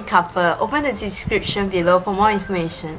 Copper. Open the description below for more information.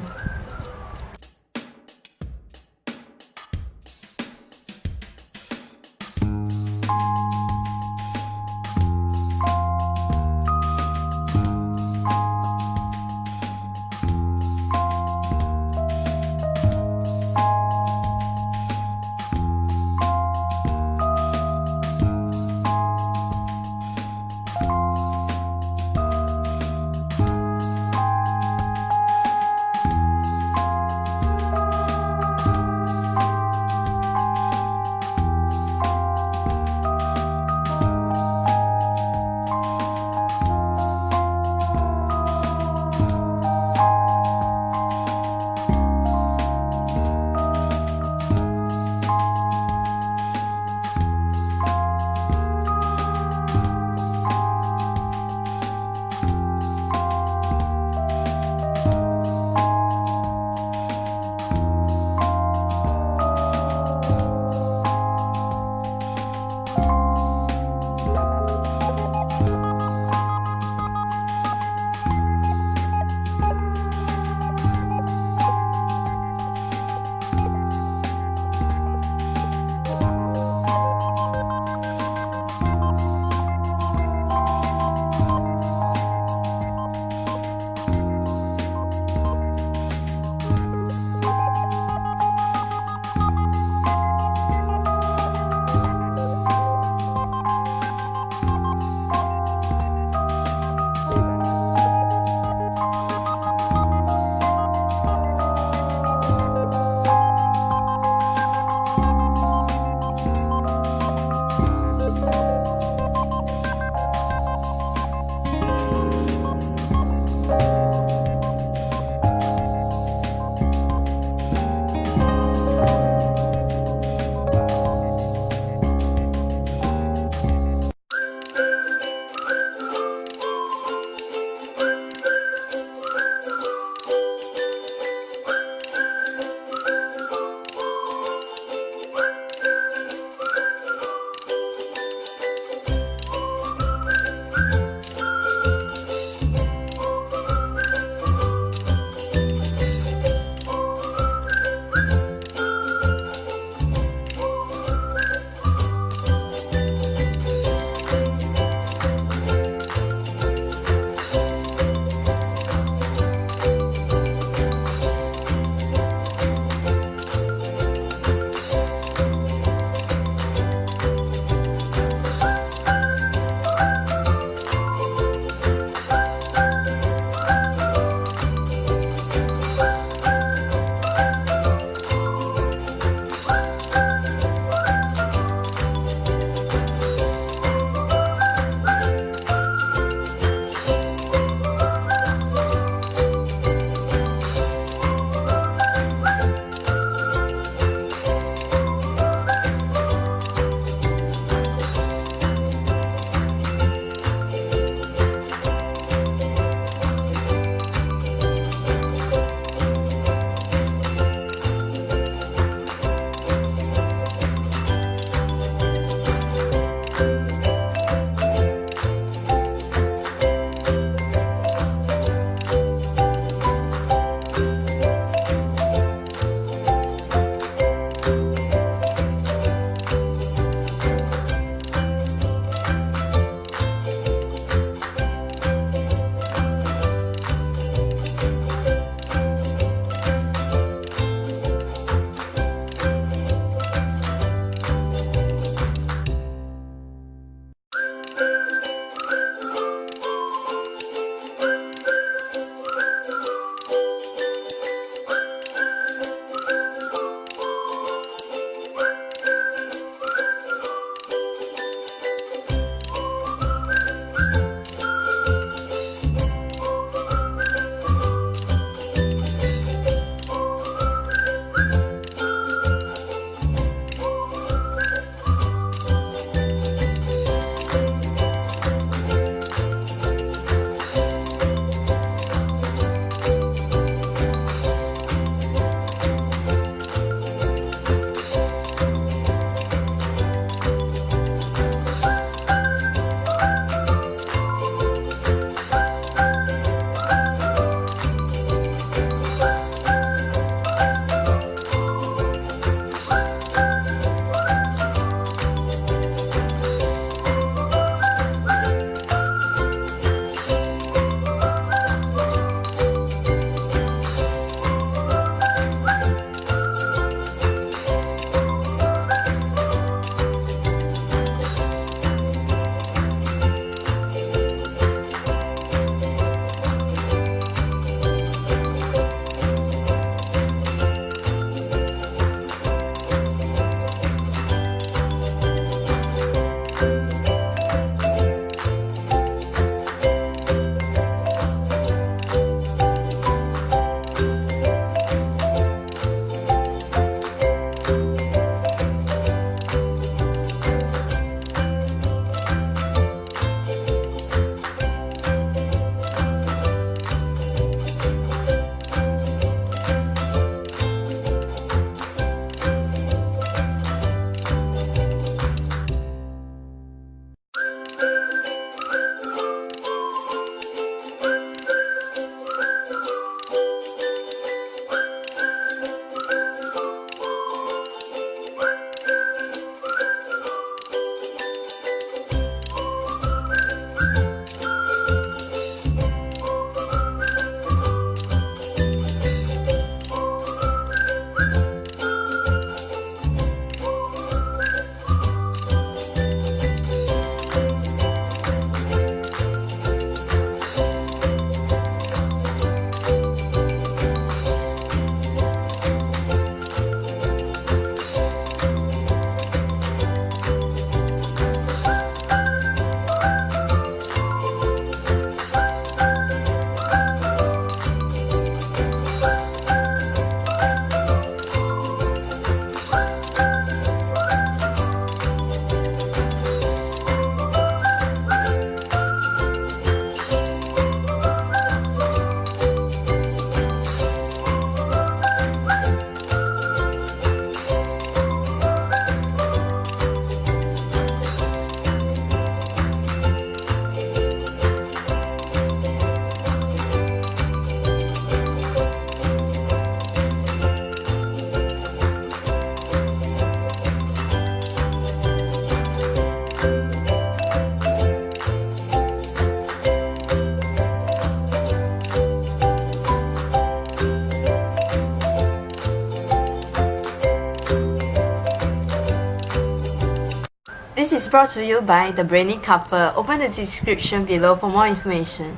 Is brought to you by The Brainy Couple. Open the description below for more information.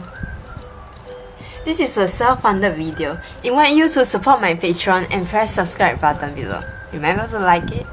This is a self-funded video. Invite you to support my Patreon and press subscribe button below. Remember to like it.